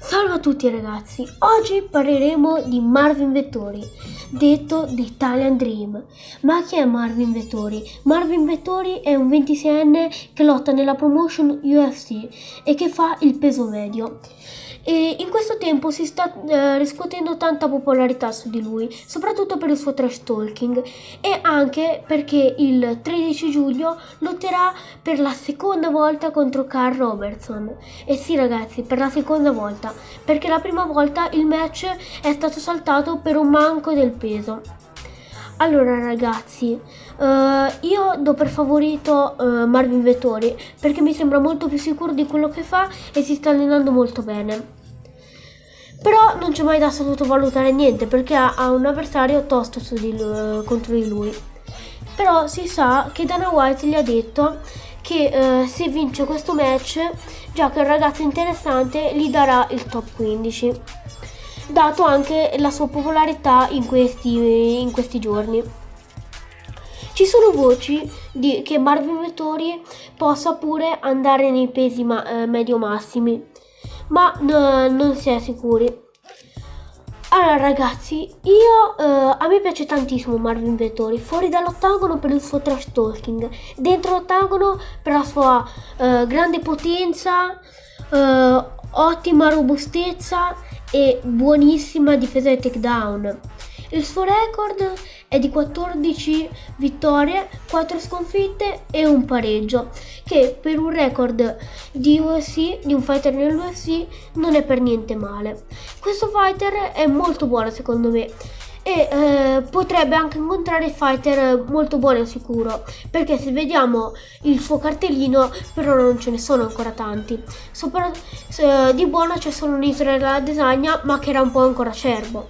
Salve a tutti ragazzi, oggi parleremo di Marvin Vettori, detto The Italian Dream. Ma chi è Marvin Vettori? Marvin Vettori è un 26enne che lotta nella promotion UFC e che fa il peso medio e in questo tempo si sta eh, riscuotendo tanta popolarità su di lui, soprattutto per il suo trash talking e anche perché il 13 giugno lotterà per la seconda volta contro Carl Robertson. E sì ragazzi, per la seconda volta, perché la prima volta il match è stato saltato per un manco del peso. Allora ragazzi, uh, io do per favorito uh, Marvin Vettori perché mi sembra molto più sicuro di quello che fa e si sta allenando molto bene. Non c'è mai da sottovalutare niente perché ha, un avversario tosto di lui, contro di lui. Però si sa che Dana White gli ha detto che eh, se vince questo match, già che è un ragazzo interessante, gli darà il top 15. Dato anche la sua popolarità in questi, in questi giorni. Ci sono voci di che Marvin Vettori possa pure andare nei pesi ma, eh, medio massimi ma no, non si è sicuri. Allora ragazzi, io uh, a me piace tantissimo Marvin Vettori, fuori dall'ottagono per il suo trash talking, dentro l'ottagono per la sua uh, grande potenza, uh, ottima robustezza e buonissima difesa e takedown. Il suo record è di 14 vittorie, 4 sconfitte e un pareggio, che per un record di UFC, di un fighter nell'UFC, non è per niente male. Questo fighter è molto buono secondo me e eh, potrebbe anche incontrare fighter molto buoni sicuro perché se vediamo il suo cartellino però non ce ne sono ancora tanti Sopra, eh, di buono c'è solo un Israel Adesanya ma che era un po' ancora acerbo